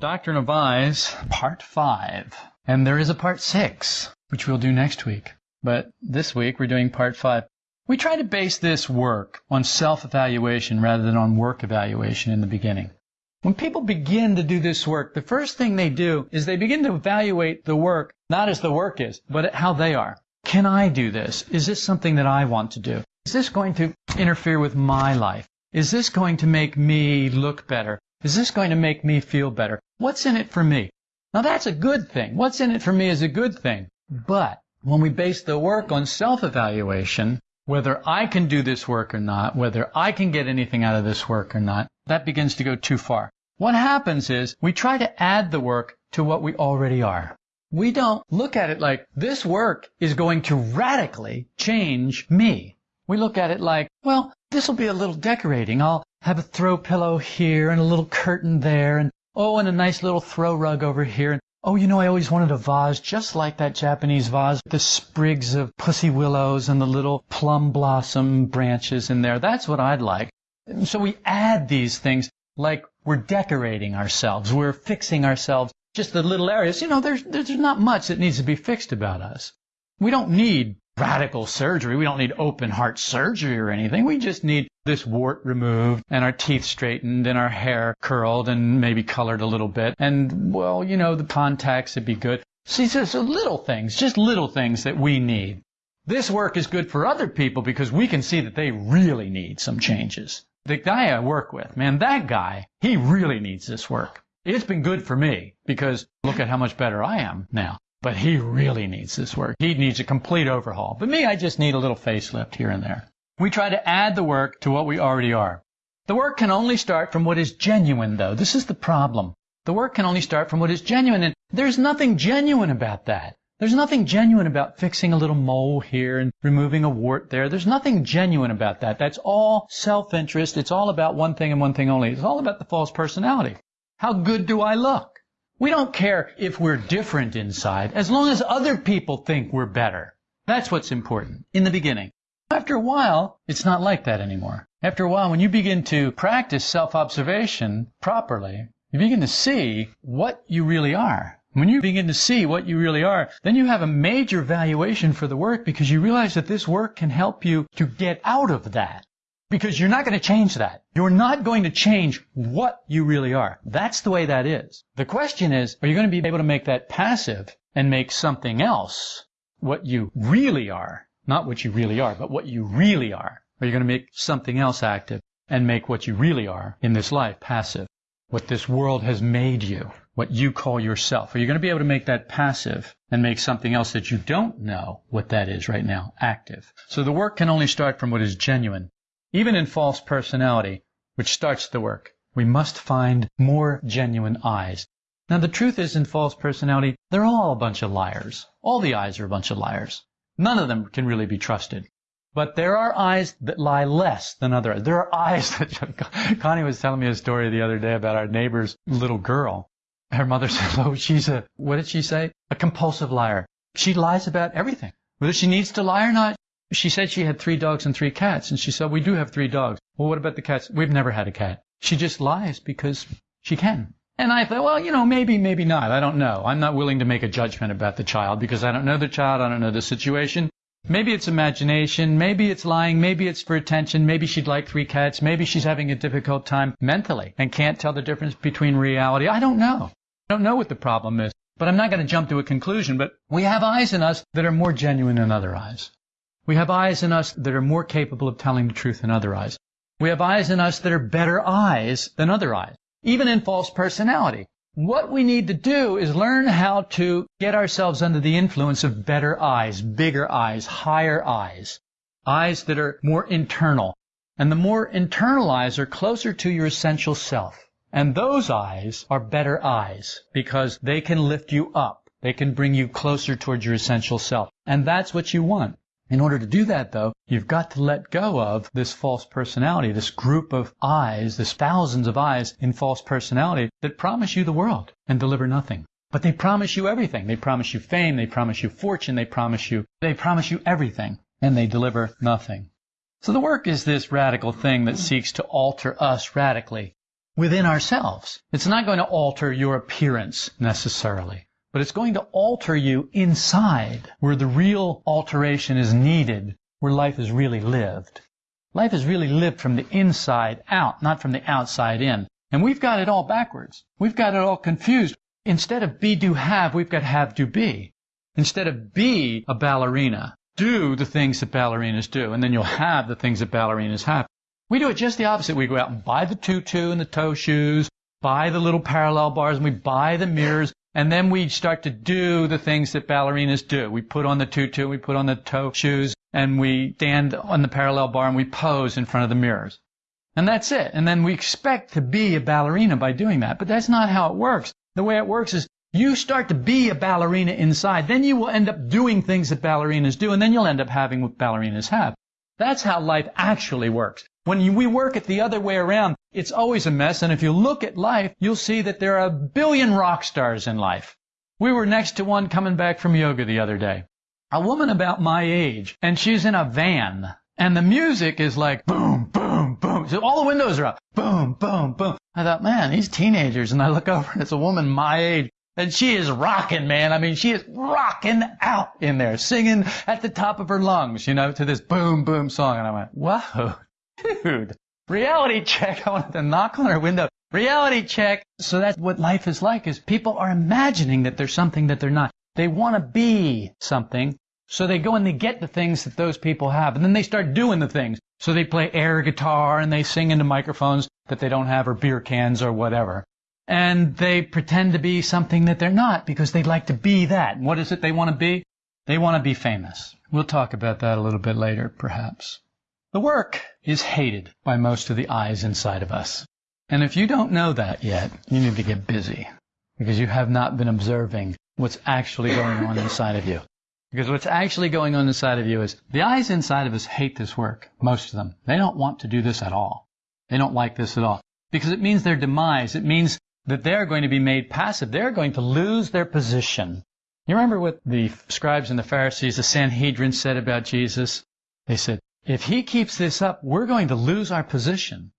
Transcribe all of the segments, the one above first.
Doctrine of I's, Part 5. And there is a Part 6, which we'll do next week. But this week we're doing Part 5. We try to base this work on self evaluation rather than on work evaluation in the beginning. When people begin to do this work, the first thing they do is they begin to evaluate the work not as the work is, but how they are. Can I do this? Is this something that I want to do? Is this going to interfere with my life? Is this going to make me look better? Is this going to make me feel better? What's in it for me? Now that's a good thing. What's in it for me is a good thing. But when we base the work on self-evaluation, whether I can do this work or not, whether I can get anything out of this work or not, that begins to go too far. What happens is we try to add the work to what we already are. We don't look at it like this work is going to radically change me. We look at it like, well, this will be a little decorating. I'll have a throw pillow here and a little curtain there and oh, and a nice little throw rug over here. And oh, you know, I always wanted a vase just like that Japanese vase, with the sprigs of pussy willows and the little plum blossom branches in there. That's what I'd like. So we add these things like we're decorating ourselves. We're fixing ourselves. Just the little areas. You know, there's, there's not much that needs to be fixed about us. We don't need radical surgery. We don't need open heart surgery or anything. We just need this wart removed and our teeth straightened and our hair curled and maybe colored a little bit. And, well, you know, the contacts would be good. See, so little things, just little things that we need. This work is good for other people because we can see that they really need some changes. The guy I work with, man, that guy, he really needs this work. It's been good for me because look at how much better I am now. But he really needs this work. He needs a complete overhaul. But me, I just need a little facelift here and there. We try to add the work to what we already are. The work can only start from what is genuine, though. This is the problem. The work can only start from what is genuine, and there's nothing genuine about that. There's nothing genuine about fixing a little mole here and removing a wart there. There's nothing genuine about that. That's all self-interest. It's all about one thing and one thing only. It's all about the false personality. How good do I look? We don't care if we're different inside, as long as other people think we're better. That's what's important in the beginning. After a while, it's not like that anymore. After a while, when you begin to practice self-observation properly, you begin to see what you really are. When you begin to see what you really are, then you have a major valuation for the work because you realize that this work can help you to get out of that. Because you're not going to change that. You're not going to change what you really are. That's the way that is. The question is, are you going to be able to make that passive and make something else what you really are? Not what you really are, but what you really are. Are you going to make something else active and make what you really are in this life passive? What this world has made you, what you call yourself. Are you going to be able to make that passive and make something else that you don't know what that is right now active? So the work can only start from what is genuine. Even in false personality, which starts the work, we must find more genuine I's. Now the truth is in false personality, they're all a bunch of liars. All the I's are a bunch of liars. None of them can really be trusted. But there are I's that lie less than other I's. There are I's that Connie was telling me a story the other day about our neighbor's little girl. Her mother said, "Oh, she's a what did she say? A compulsive liar. She lies about everything. Whether she needs to lie or not, she said she had three dogs and three cats, and she said, we do have three dogs. Well, what about the cats? We've never had a cat. She just lies because she can. And I thought, well, you know, maybe, maybe not. I don't know. I'm not willing to make a judgment about the child because I don't know the child. I don't know the situation. Maybe it's imagination. Maybe it's lying. Maybe it's for attention. Maybe she'd like three cats. Maybe she's having a difficult time mentally and can't tell the difference between reality. I don't know. I don't know what the problem is. But I'm not going to jump to a conclusion. But we have I's in us that are more genuine than other I's. We have I's in us that are more capable of telling the truth than other I's. We have I's in us that are better I's than other I's, even in false personality. What we need to do is learn how to get ourselves under the influence of better I's, bigger I's, higher I's, I's that are more internal. And the more internal I's are closer to your essential self. And those I's are better I's because they can lift you up. They can bring you closer towards your essential self. And that's what you want. In order to do that, though, you've got to let go of this false personality, this group of I's, this thousands of I's in false personality that promise you the world and deliver nothing. But they promise you everything. They promise you fame, they promise you fortune, they promise you, they promise you everything, and they deliver nothing. So the work is this radical thing that seeks to alter us radically. within ourselves. It's not going to alter your appearance necessarily, but it's going to alter you inside where the real alteration is needed, where life is really lived. Life is really lived from the inside out, not from the outside in. And we've got it all backwards. We've got it all confused. Instead of be, do, have, we've got have, do, be. Instead of be a ballerina, do the things that ballerinas do, and then you'll have the things that ballerinas have. We do it just the opposite. We go out and buy the tutu and the toe shoes, buy the little parallel bars, and we buy the mirrors, and then we start to do the things that ballerinas do. We put on the tutu, we put on the toe shoes, and we stand on the parallel bar and we pose in front of the mirrors. And that's it. And then we expect to be a ballerina by doing that. But that's not how it works. The way it works is you start to be a ballerina inside. Then you will end up doing things that ballerinas do, and then you'll end up having what ballerinas have. That's how life actually works. When we work it the other way around, it's always a mess. And if you look at life, you'll see that there are a billion rock stars in life. We were next to one coming back from yoga the other day. A woman about my age, and she's in a van. And the music is like boom, boom, boom. So all the windows are up. Boom, boom, boom. I thought, man, these teenagers. And I look over and it's a woman my age. And she is rocking, man. I mean, she is rocking out in there, singing at the top of her lungs, you know, to this boom, boom song. And I went, whoa, dude, reality check. I wanted to knock on her window. Reality check. So that's what life is like is people are imagining that there's something that they're not. They want to be something. So they go and they get the things that those people have. And then they start doing the things. So they play air guitar and they sing into microphones that they don't have or beer cans or whatever. And they pretend to be something that they're not because they'd like to be that. And what is it they want to be? They want to be famous. We'll talk about that a little bit later, perhaps. The work is hated by most of the I's inside of us. And if you don't know that yet, you need to get busy because you have not been observing what's actually going on inside of you. Because what's actually going on inside of you is the I's inside of us hate this work, most of them. They don't want to do this at all. They don't like this at all. Because it means their demise. It means that they're going to be made passive. They're going to lose their position. You remember what the scribes and the Pharisees, the Sanhedrin said about Jesus? They said, if he keeps this up, we're going to lose our position.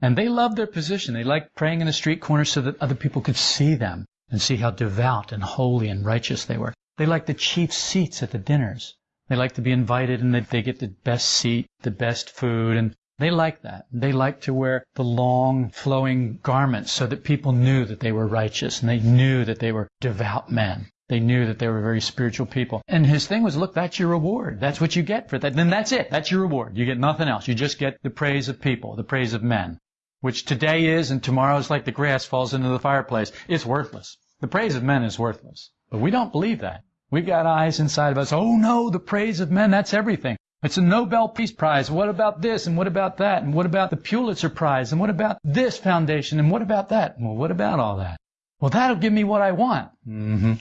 And they loved their position. They liked praying in the street corners so that other people could see them and see how devout and holy and righteous they were. They liked the chief seats at the dinners. They liked to be invited and they get the best seat, the best food, and they liked that. They liked to wear the long flowing garments so that people knew that they were righteous and they knew that they were devout men. They knew that they were very spiritual people. And his thing was, look, that's your reward. That's what you get for that. Then that's it. That's your reward. You get nothing else. You just get the praise of people, the praise of men, which today is and tomorrow is like the grass falls into the fireplace. It's worthless. The praise of men is worthless. But we don't believe that. We've got I's inside of us. Oh no, the praise of men, that's everything. It's a Nobel Peace Prize. What about this? And what about that? And what about the Pulitzer Prize? And what about this foundation? And what about that? Well, what about all that? Well, that'll give me what I want. Mm-hmm.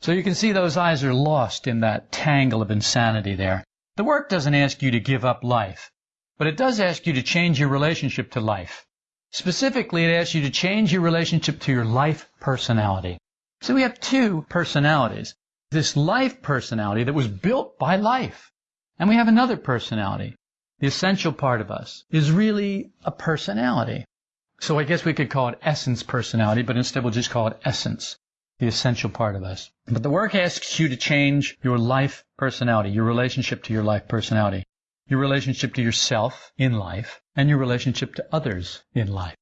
So you can see those I's are lost in that tangle of insanity there. The work doesn't ask you to give up life, but it does ask you to change your relationship to life. Specifically, it asks you to change your relationship to your life personality. So we have two personalities. This life personality that was built by life. And we have another personality. The essential part of us is really a personality. So I guess we could call it essence personality, but instead we'll just call it essence the essential part of us. But the work asks you to change your life personality, your relationship to your life personality, your relationship to yourself in life, and your relationship to others in life.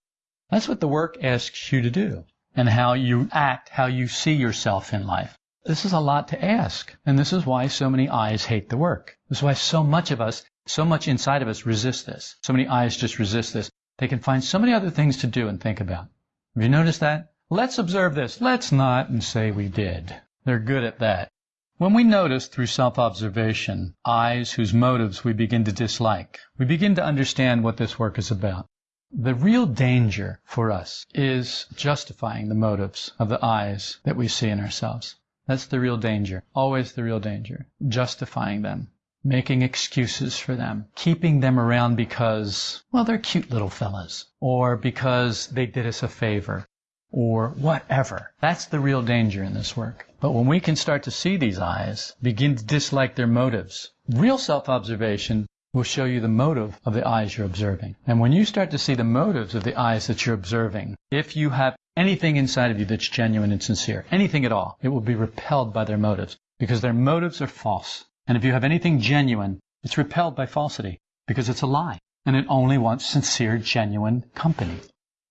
That's what the work asks you to do, and how you act, how you see yourself in life. This is a lot to ask, and this is why so many I's hate the work. This is why so much of us, so much inside of us resist this. So many I's just resist this. They can find so many other things to do and think about. Have you noticed that? Let's observe this. Let's not and say we did. They're good at that. When we notice through self-observation I's whose motives we begin to dislike, we begin to understand what this work is about. The real danger for us is justifying the motives of the I's that we see in ourselves. That's the real danger. Always the real danger. Justifying them. Making excuses for them. Keeping them around because, well, they're cute little fellas. Or because they did us a favor or whatever. That's the real danger in this work. But when we can start to see these I's, begin to dislike their motives, real self-observation will show you the motive of the I's you're observing. And when you start to see the motives of the I's that you're observing, if you have anything inside of you that's genuine and sincere, anything at all, it will be repelled by their motives because their motives are false. And if you have anything genuine, it's repelled by falsity because it's a lie and it only wants sincere, genuine company.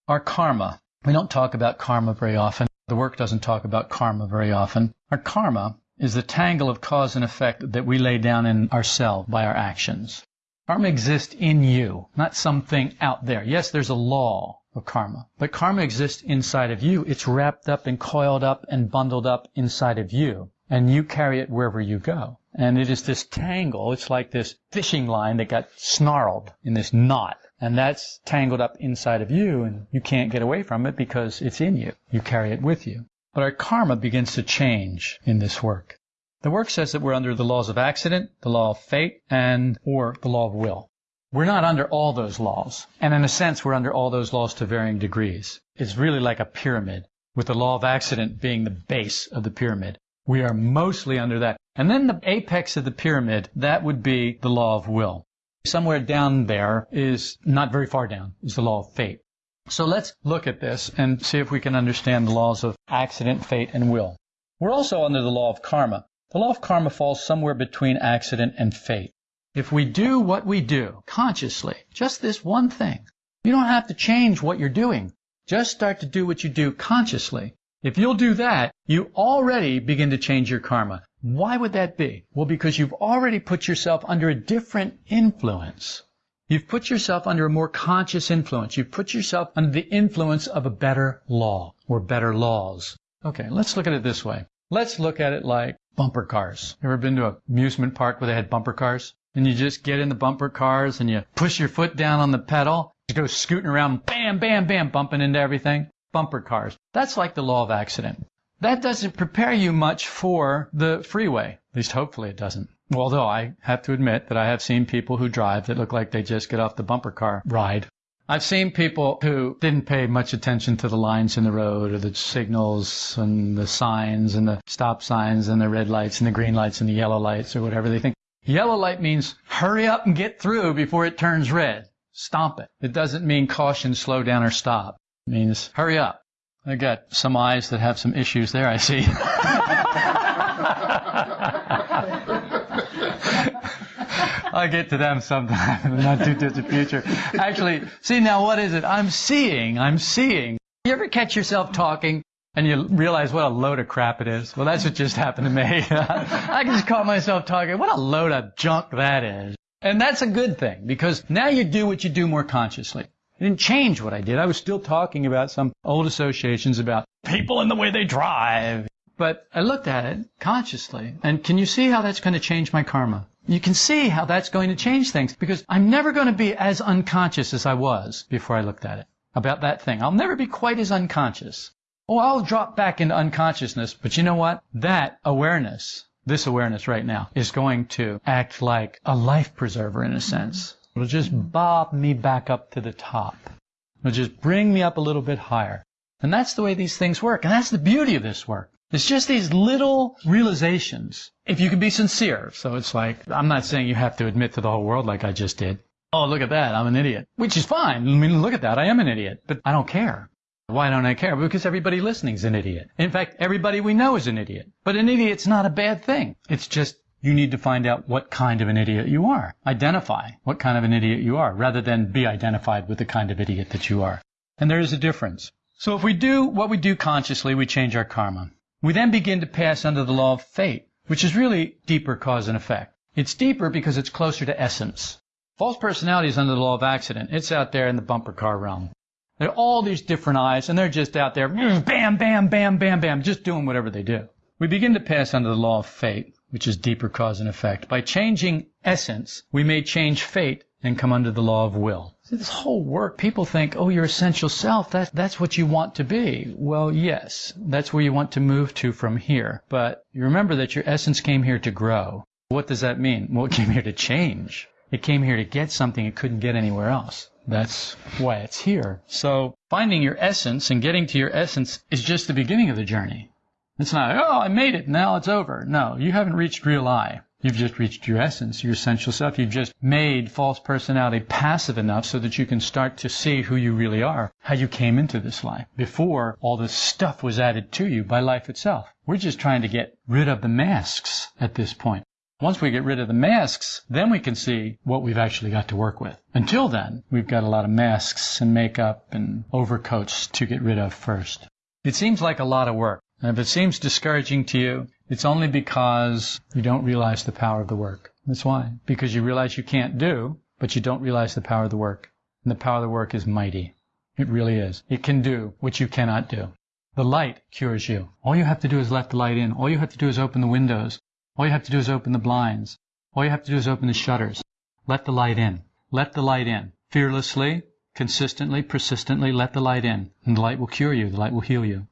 Our karma. We don't talk about karma very often. The work doesn't talk about karma very often. Our karma is the tangle of cause and effect that we lay down in ourselves by our actions. Karma exists in you, not something out there. Yes, there's a law of karma, but karma exists inside of you. It's wrapped up and coiled up and bundled up inside of you, and you carry it wherever you go. And it is this tangle, it's like this fishing line that got snarled in this knot. And that's tangled up inside of you, and you can't get away from it because it's in you. You carry it with you. But our karma begins to change in this work. The work says that we're under the laws of accident, the law of fate, and or the law of will. We're not under all those laws. And in a sense, we're under all those laws to varying degrees. It's really like a pyramid, with the law of accident being the base of the pyramid. We are mostly under that. And then the apex of the pyramid, that would be the law of will. Somewhere down there is not very far down, is the law of fate. So let's look at this and see if we can understand the laws of accident, fate, and will. We're also under the law of karma. The law of karma falls somewhere between accident and fate. If we do what we do consciously, just this one thing, you don't have to change what you're doing. Just start to do what you do consciously. If you'll do that, you already begin to change your karma. Why would that be? Well, because you've already put yourself under a different influence. You've put yourself under a more conscious influence. You've put yourself under the influence of a better law or better laws. Okay, let's look at it this way. Let's look at it like bumper cars. Ever been to an amusement park where they had bumper cars? And you just get in the bumper cars and you push your foot down on the pedal, you go scooting around, bam, bam, bam, bumping into everything. Bumper cars. That's like the law of accident. That doesn't prepare you much for the freeway. At least hopefully it doesn't. Although I have to admit that I have seen people who drive that look like they just get off the bumper car ride I've seen people who didn't pay much attention to the lines in the road or the signals and the signs and the stop signs and the red lights and the green lights and the yellow lights or whatever. They think yellow light means hurry up and get through before it turns red. Stomp it. It doesn't mean caution, slow down or stop. It means hurry up. I got some I's that have some issues there, I see. I'll get to them sometime in the not too distant future. Actually, see now what is it? I'm seeing. I'm seeing. You ever catch yourself talking and you realize what a load of crap it is? Well, that's what just happened to me. I just caught myself talking. What a load of junk that is. And that's a good thing because now you do what you do more consciously. I didn't change what I did. I was still talking about some old associations about people and the way they drive. But I looked at it consciously. And can you see how that's going to change my karma? You can see how that's going to change things because I'm never going to be as unconscious as I was before I looked at it about that thing. I'll never be quite as unconscious. Oh, I'll drop back into unconsciousness, but you know what? That awareness, this awareness right now, is going to act like a life preserver in a sense. It'll just bob me back up to the top. It'll just bring me up a little bit higher. And that's the way these things work. And that's the beauty of this work. It's just these little realizations. If you can be sincere. So it's like, I'm not saying you have to admit to the whole world like I just did. Oh, look at that. I'm an idiot. Which is fine. I mean, look at that. I am an idiot. But I don't care. Why don't I care? Because everybody listening is an idiot. In fact, everybody we know is an idiot. But an idiot's not a bad thing. It's just you need to find out what kind of an idiot you are. Identify what kind of an idiot you are rather than be identified with the kind of idiot that you are. And there is a difference. So if we do what we do consciously, we change our karma. We then begin to pass under the law of fate, which is really deeper cause and effect. It's deeper because it's closer to essence. False personality is under the law of accident. It's out there in the bumper car realm. There are all these different I's, and they're just out there, mm, bam, bam, bam, bam, bam, just doing whatever they do. We begin to pass under the law of fate, which is deeper cause and effect. By changing essence, we may change fate and come under the law of will. This whole work, people think, oh, your essential self, that, that's what you want to be. Well, yes, that's where you want to move to from here. But you remember that your essence came here to grow. What does that mean? Well, it came here to change. It came here to get something it couldn't get anywhere else. That's why it's here. So finding your essence and getting to your essence is just the beginning of the journey. It's not, oh, I made it, now it's over. No, you haven't reached real I. You've just reached your essence, your essential self. You've just made false personality passive enough so that you can start to see who you really are, how you came into this life. Before, all this stuff was added to you by life itself. We're just trying to get rid of the masks at this point. Once we get rid of the masks, then we can see what we've actually got to work with. Until then, we've got a lot of masks and makeup and overcoats to get rid of first. It seems like a lot of work. And if it seems discouraging to you, it's only because you don't realize the power of the work. That's why. Because you realize you can't do, but you don't realize the power of the work. And the power of the work is mighty. It really is. It can do what you cannot do. The light cures you. All you have to do is let the light in. All you have to do is open the windows. All you have to do is open the blinds. All you have to do is open the shutters. Let the light in. Let the light in. Fearlessly, consistently, persistently let the light in. And the light will cure you. The light will heal you.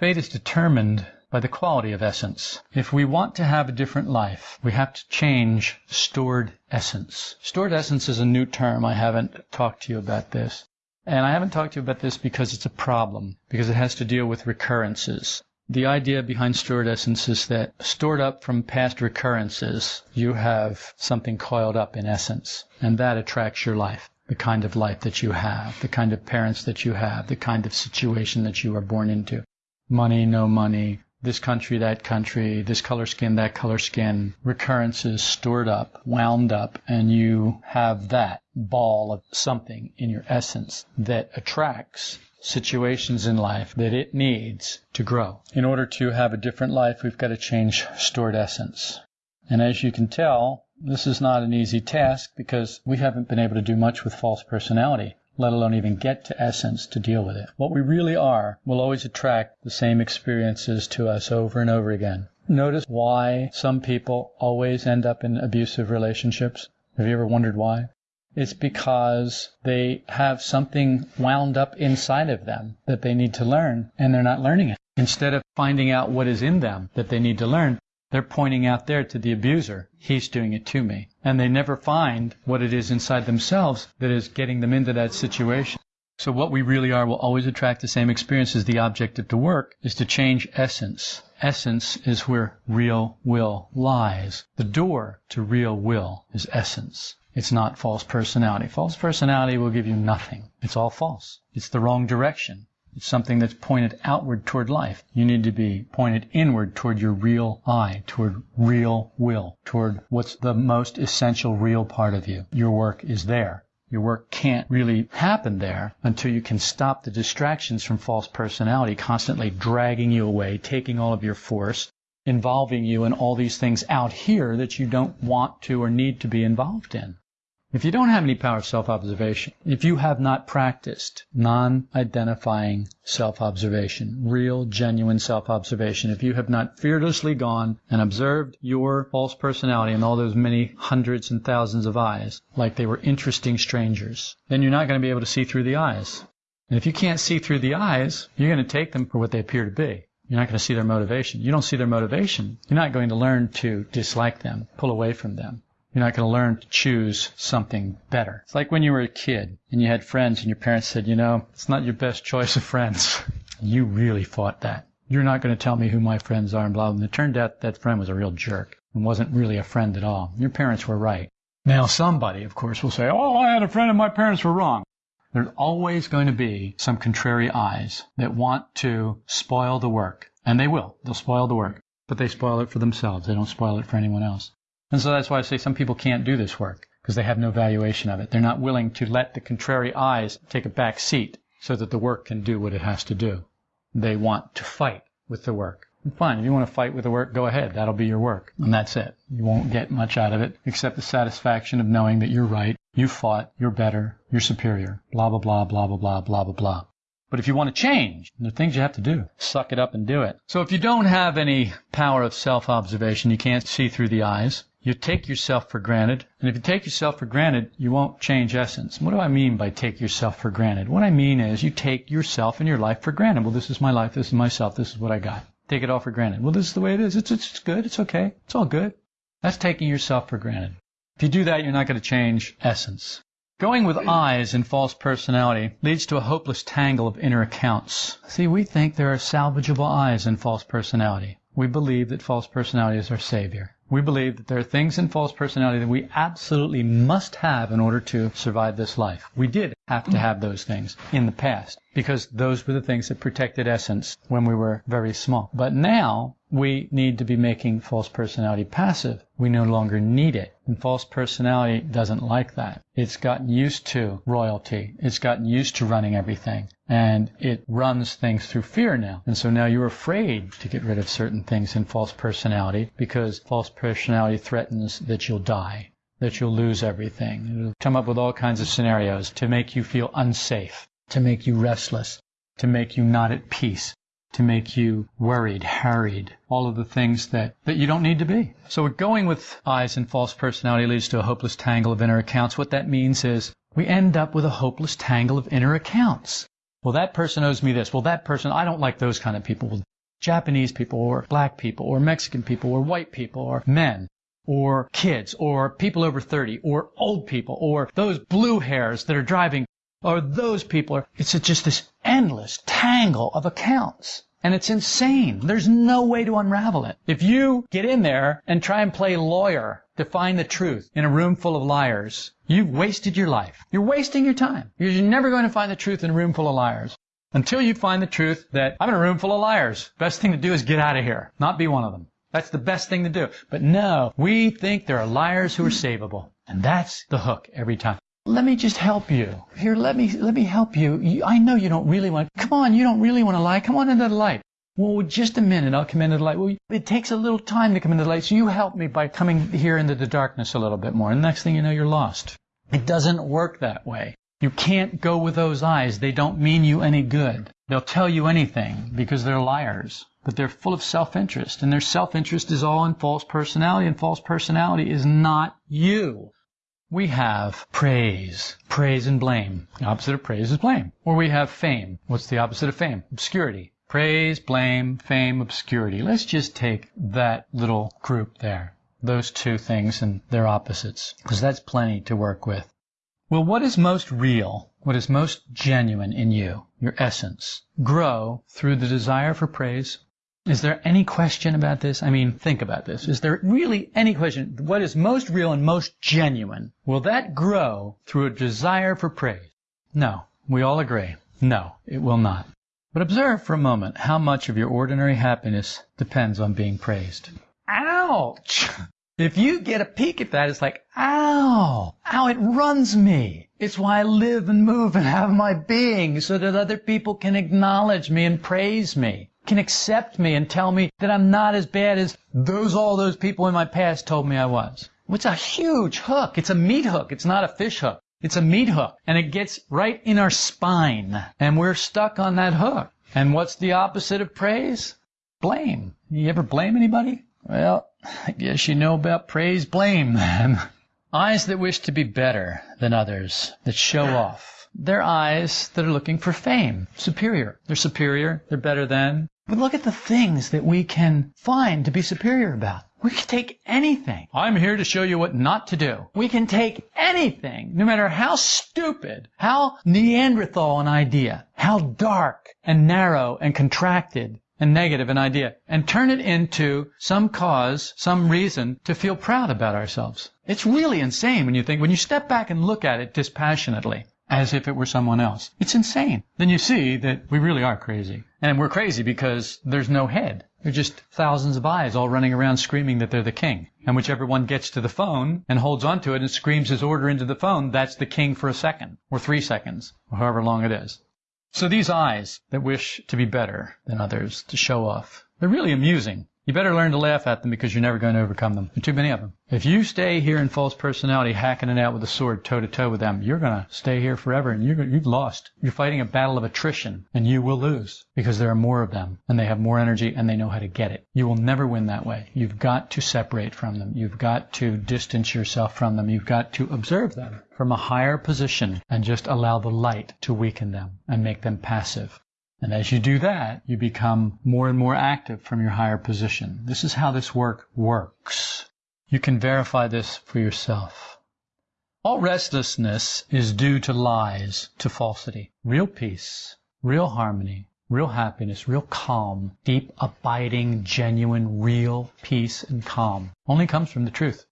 Fate is determined by the quality of essence. If we want to have a different life, we have to change stored essence. Stored essence is a new term. I haven't talked to you about this. And I haven't talked to you about this because it's a problem, because it has to deal with recurrences. The idea behind stored essence is that stored up from past recurrences, you have something coiled up in essence, and that attracts your life. The kind of life that you have, the kind of parents that you have, the kind of situation that you are born into money, no money, this country, that country, this color skin, that color skin, recurrences stored up, wound up, and you have that ball of something in your essence that attracts situations in life that it needs to grow. In order to have a different life, we've got to change stored essence. And as you can tell, this is not an easy task because we haven't been able to do much with false personality let alone even get to essence to deal with it. What we really are will always attract the same experiences to us over and over again. Notice why some people always end up in abusive relationships? Have you ever wondered why? It's because they have something wound up inside of them that they need to learn and they're not learning it. Instead of finding out what is in them that they need to learn, they're pointing out there to the abuser, he's doing it to me. And they never find what it is inside themselves that is getting them into that situation. So what we really are will always attract the same experiences. The object of the work is to change essence. Essence is where real will lies. The door to real will is essence. It's not false personality. False personality will give you nothing. It's all false. It's the wrong direction. It's something that's pointed outward toward life. You need to be pointed inward toward your real I, toward real will, toward what's the most essential real part of you. Your work is there. Your work can't really happen there until you can stop the distractions from false personality constantly dragging you away, taking all of your force, involving you in all these things out here that you don't want to or need to be involved in. If you don't have any power of self-observation, if you have not practiced non-identifying self-observation, real, genuine self-observation, if you have not fearlessly gone and observed your false personality and all those many hundreds and thousands of I's like they were interesting strangers, then you're not going to be able to see through the I's. And if you can't see through the I's, you're going to take them for what they appear to be. You're not going to see their motivation. You don't see their motivation. You're not going to learn to dislike them, pull away from them. You're not going to learn to choose something better. It's like when you were a kid and you had friends and your parents said, you know, it's not your best choice of friends. you really fought that. You're not going to tell me who my friends are and blah, blah. And it turned out that friend was a real jerk and wasn't really a friend at all. Your parents were right. Now somebody, of course, will say, oh, I had a friend and my parents were wrong. There's always going to be some contrary I's that want to spoil the work. And they will. They'll spoil the work. But they spoil it for themselves. They don't spoil it for anyone else. And so that's why I say some people can't do this work because they have no valuation of it. They're not willing to let the contrary I's take a back seat so that the work can do what it has to do. They want to fight with the work. And fine, if you want to fight with the work, go ahead. That'll be your work. And that's it. You won't get much out of it except the satisfaction of knowing that you're right, you fought, you're better, you're superior, blah, blah, blah, blah, blah, blah, blah, blah, blah. But if you want to change, there are things you have to do. Suck it up and do it. So if you don't have any power of self-observation, you can't see through the I's. You take yourself for granted, and if you take yourself for granted, you won't change essence. What do I mean by take yourself for granted? What I mean is you take yourself and your life for granted. Well, this is my life, this is myself, this is what I got. Take it all for granted. Well, this is the way it is. It's, it's good, it's okay, it's all good. That's taking yourself for granted. If you do that, you're not going to change essence. Going with I's and false personality leads to a hopeless tangle of inner accounts. See, we think there are salvageable I's and false personality. We believe that false personality is our savior. We believe that there are things in false personality that we absolutely must have in order to survive this life. We did have to have those things in the past because those were the things that protected essence when we were very small. But now we need to be making false personality passive. We no longer need it. And false personality doesn't like that. It's gotten used to royalty. It's gotten used to running everything. And it runs things through fear now. And so now you're afraid to get rid of certain things in false personality because false personality threatens that you'll die that you'll lose everything. It'll come up with all kinds of scenarios to make you feel unsafe, to make you restless, to make you not at peace, to make you worried, harried, all of the things that, that you don't need to be. So going with I's and false personality leads to a hopeless tangle of inner accounts. What that means is we end up with a hopeless tangle of inner accounts. Well, that person owes me this. Well, that person, I don't like those kind of people. Well, Japanese people or black people or Mexican people or white people or men or kids or people over 30 or old people or those blue hairs that are driving or those people are, it's just this endless tangle of accounts. And it's insane. There's no way to unravel it. If you get in there and try and play lawyer to find the truth in a room full of liars, you've wasted your life. You're wasting your time. You're never going to find the truth in a room full of liars. Until you find the truth that I'm in a room full of liars. Best thing to do is get out of here. Not be one of them. That's the best thing to do. But no, we think there are liars who are savable. And that's the hook every time. Let me just help you. Here, let me, let me help you. you. I know you don't really want, come on, you don't really want to lie. Come on into the light. Well, just a minute, I'll come into the light. Well, it takes a little time to come into the light, so you help me by coming here into the darkness a little bit more. And next thing you know, you're lost. It doesn't work that way. You can't go with those I's. They don't mean you any good. They'll tell you anything because they're liars but they're full of self-interest and their self-interest is all in false personality and false personality is not you. We have praise, praise and blame. The opposite of praise is blame. Or we have fame. What's the opposite of fame? Obscurity. Praise, blame, fame, obscurity. Let's just take that little group there. Those two things and their opposites. Because that's plenty to work with. Well, what is most real? What is most genuine in you? Your essence. Grow through the desire for praise, is there any question about this? I mean, think about this. Is there really any question? What is most real and most genuine? Will that grow through a desire for praise? No. We all agree. No, it will not. But observe for a moment how much of your ordinary happiness depends on being praised. Ouch! If you get a peek at that, it's like, ow, ow, it runs me. It's why I live and move and have my being so that other people can acknowledge me and praise me can accept me and tell me that I'm not as bad as those all those people in my past told me I was. It's a huge hook. It's a meat hook. It's not a fish hook. It's a meat hook. And it gets right in our spine. And we're stuck on that hook. And what's the opposite of praise? Blame. You ever blame anybody? Well, I guess you know about praise, blame then. I's that wish to be better than others, that show off. They're I's that are looking for fame, superior. They're superior, they're better than, but look at the things that we can find to be superior about. We can take anything. I'm here to show you what not to do. We can take anything, no matter how stupid, how Neanderthal an idea, how dark and narrow and contracted and negative an idea, and turn it into some cause, some reason to feel proud about ourselves. It's really insane when you think, when you step back and look at it dispassionately as if it were someone else. It's insane. Then you see that we really are crazy. And we're crazy because there's no head. They're just thousands of I's all running around screaming that they're the king. And whichever one gets to the phone and holds onto it and screams his order into the phone, that's the king for a second, or three seconds, or however long it is. So these I's that wish to be better than others, to show off, they're really amusing. You better learn to laugh at them because you're never going to overcome them. There are too many of them. If you stay here in false personality, hacking it out with a sword toe to toe with them, you're going to stay here forever and you're, you've lost. You're fighting a battle of attrition and you will lose because there are more of them and they have more energy and they know how to get it. You will never win that way. You've got to separate from them. You've got to distance yourself from them. You've got to observe them from a higher position and just allow the light to weaken them and make them passive. And as you do that, you become more and more active from your higher position. This is how this work works. You can verify this for yourself. All restlessness is due to lies, to falsity. Real peace, real harmony, real happiness, real calm, deep, abiding, genuine, real peace and calm only comes from the truth.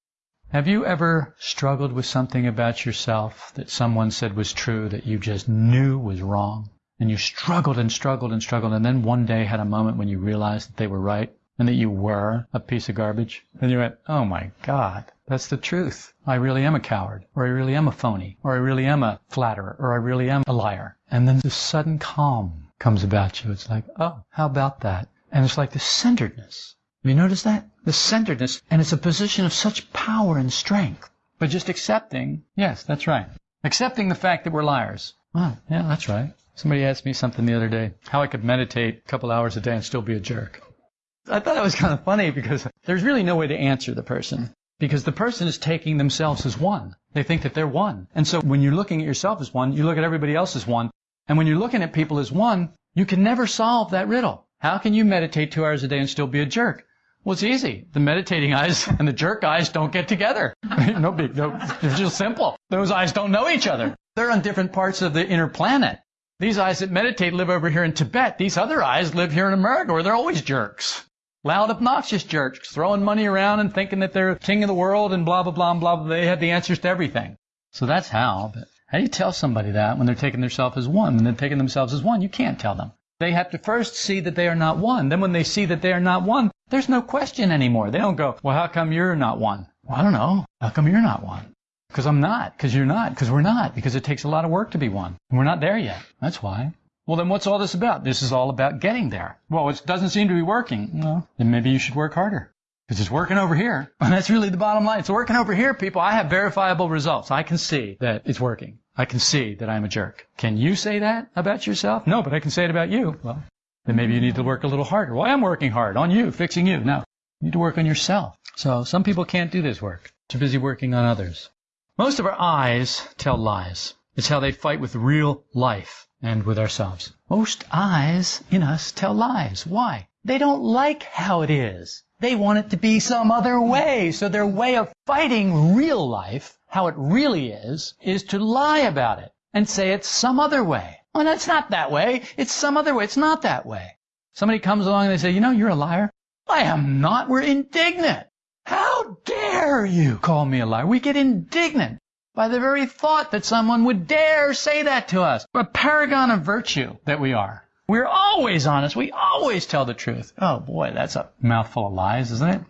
Have you ever struggled with something about yourself that someone said was true that you just knew was wrong? And you struggled and struggled and struggled and then one day had a moment when you realized that they were right and that you were a piece of garbage? And you went, oh my God, that's the truth. I really am a coward, or I really am a phony, or I really am a flatterer, or I really am a liar. And then this sudden calm comes about you. It's like, oh, how about that? And it's like the centeredness. Have you noticed that? The centeredness, and it's a position of such power and strength. But just accepting, yes, that's right. Accepting the fact that we're liars. Well, yeah, that's right. Somebody asked me something the other day, how I could meditate a couple hours a day and still be a jerk. I thought that was kind of funny because there's really no way to answer the person. Because the person is taking themselves as one. They think that they're one. And so when you're looking at yourself as one, you look at everybody else as one, and when you're looking at people as one, you can never solve that riddle. How can you meditate two hours a day and still be a jerk? Well, it's easy. The meditating I's and the jerk I's don't get together. no big, no, it's just simple. Those I's don't know each other. They're on different parts of the inner planet. These I's that meditate live over here in Tibet. These other I's live here in America where they're always jerks. Loud, obnoxious jerks, throwing money around and thinking that they're king of the world and blah, blah, blah, blah, blah. They have the answers to everything. So that's how. But how do you tell somebody that when they're taking themselves as one? When they're taking themselves as one, you can't tell them. They have to first see that they are not one. Then when they see that they are not one, there's no question anymore. They don't go, well, how come you're not one? Well, I don't know. How come you're not one? Because I'm not. Because you're not. Because we're not. Because it takes a lot of work to be one. And we're not there yet. That's why. Well, then what's all this about? This is all about getting there. Well, it doesn't seem to be working. Then maybe you should work harder. Because it's working over here. And that's really the bottom line. It's working over here, people. I have verifiable results. I can see that it's working. I can see that I'm a jerk. Can you say that about yourself? No, but I can say it about you. Well, then maybe you need to work a little harder. Well, I am working hard on you, fixing you. No, you need to work on yourself. So some people can't do this work. Too busy working on others. Most of our I's tell lies. It's how they fight with real life and with ourselves. Most I's in us tell lies. Why? They don't like how it is. They want it to be some other way. So their way of fighting real life, how it really is, is to lie about it and say it's some other way. Well, it's not that way. It's some other way. It's not that way. Somebody comes along and they say, you know, you're a liar. I am not. We're indignant. Dare you call me a liar? We get indignant by the very thought that someone would dare say that to us. A paragon of virtue that we are. We're always honest. We always tell the truth. Oh boy, that's a mouthful of lies, isn't it?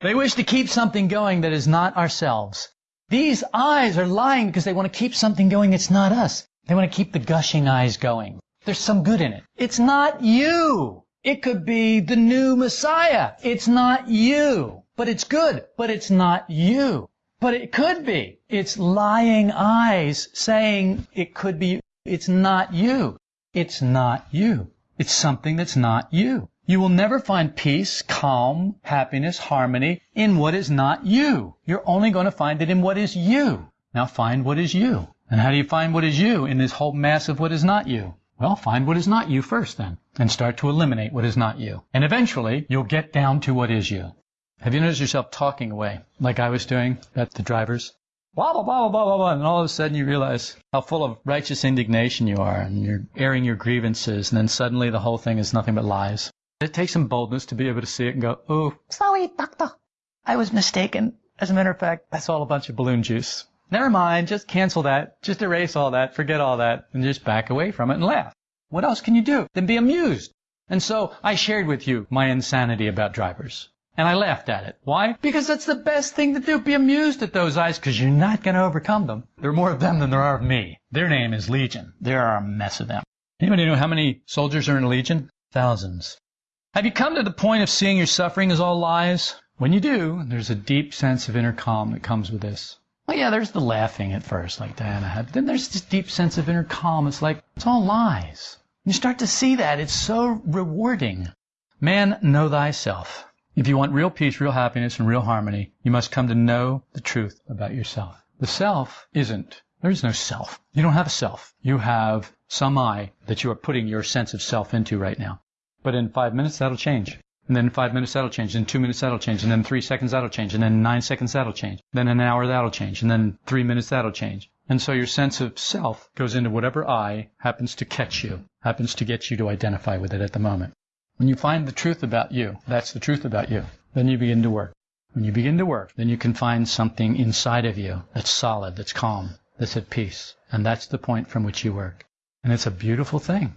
They wish to keep something going that is not ourselves. These I's are lying because they want to keep something going that's not us. They want to keep the gushing I's going. There's some good in it. It's not you. It could be the new Messiah. It's not you. But it's good. But it's not you. But it could be. It's lying I's saying it could be. It's not you. It's not you. It's something that's not you. You will never find peace, calm, happiness, harmony in what is not you. You're only going to find it in what is you. Now find what is you. And how do you find what is you in this whole mass of what is not you? Well, find what is not you first then, and start to eliminate what is not you. And eventually, you'll get down to what is you. Have you noticed yourself talking away, like I was doing at the drivers? blah, blah, blah, blah, blah, blah, and all of a sudden you realize how full of righteous indignation you are, and you're airing your grievances, and then suddenly the whole thing is nothing but lies. It takes some boldness to be able to see it and go, oh, sorry, doctor. I was mistaken. As a matter of fact, that's all a bunch of balloon juice. Never mind, just cancel that, just erase all that, forget all that, and just back away from it and laugh. What else can you do than be amused? And so I shared with you my insanity about drivers. And I laughed at it. Why? Because that's the best thing to do. Be amused at those I's because you're not going to overcome them. There are more of them than there are of me. Their name is Legion. There are a mess of them. Anybody know how many soldiers are in a Legion? Thousands. Have you come to the point of seeing your suffering as all lies? When you do, there's a deep sense of inner calm that comes with this. Well, yeah, there's the laughing at first, like Diana had. But then there's this deep sense of inner calm. It's like, it's all lies. You start to see that. It's so rewarding. Man, know thyself. If you want real peace, real happiness, and real harmony, you must come to know the truth about yourself. The self isn't. There is no self. You don't have a self. You have some I that you are putting your sense of self into right now. But in five minutes, that'll change. And then in five minutes that'll change, and two minutes that'll change, and then three seconds that'll change, and then nine seconds that'll change, then an hour that'll change, and then three minutes that'll change. And so your sense of self goes into whatever I happens to catch you, happens to get you to identify with it at the moment. When you find the truth about you, that's the truth about you, then you begin to work. When you begin to work, then you can find something inside of you that's solid, that's calm, that's at peace. And that's the point from which you work. And it's a beautiful thing.